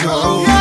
your own.